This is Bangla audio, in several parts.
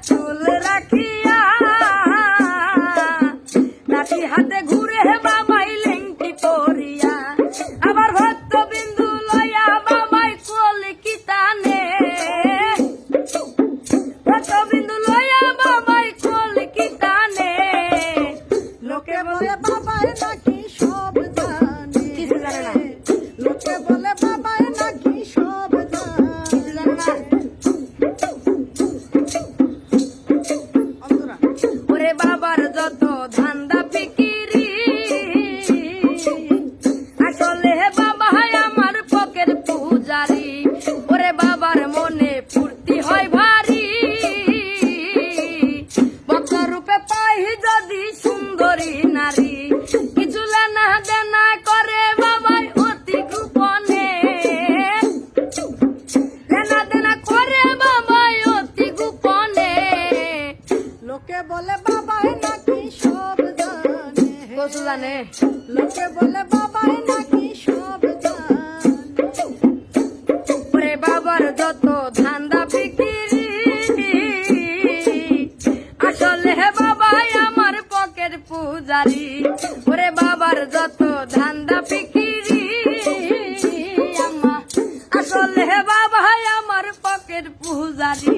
চুল রাখিয়া রাতি হাতে ঘুরে বাবাই লেংটি পরিয়া আবার ভক্ত বিন্দু লয়া বাবাই কলকিতানে ভক্ত বিন্দু লয়া বাবাই কলকিতানে লোকে বলে বাবাই নাকি সব জানে। লোকে বলে ওরে বাবার মনে ফুর্তি হয় ভারী। ভক্ত রূপে পাই যদি সুন্দরী নারী কিছু লেনা দেনা করে বাবাই অতি গোপনে। লেনা দেনা করে বাবাই অতি গোপনে। লোকে বলে বাবাই নাকি সব জানে। লোকে বলে বাবাই নাকি সব যত ধান্দা ফিকিরি আসলে বাবাই আমার পকের পূজারি। ওরে বাবার যত ধান্দা ফিকিরি আসলে বাবাই আমার পকের পূজারি।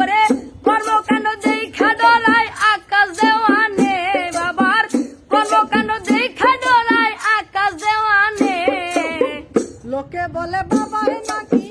ওরে আকাশ দেওয়ানে? বাবার লোকে বলে বাবা নাকি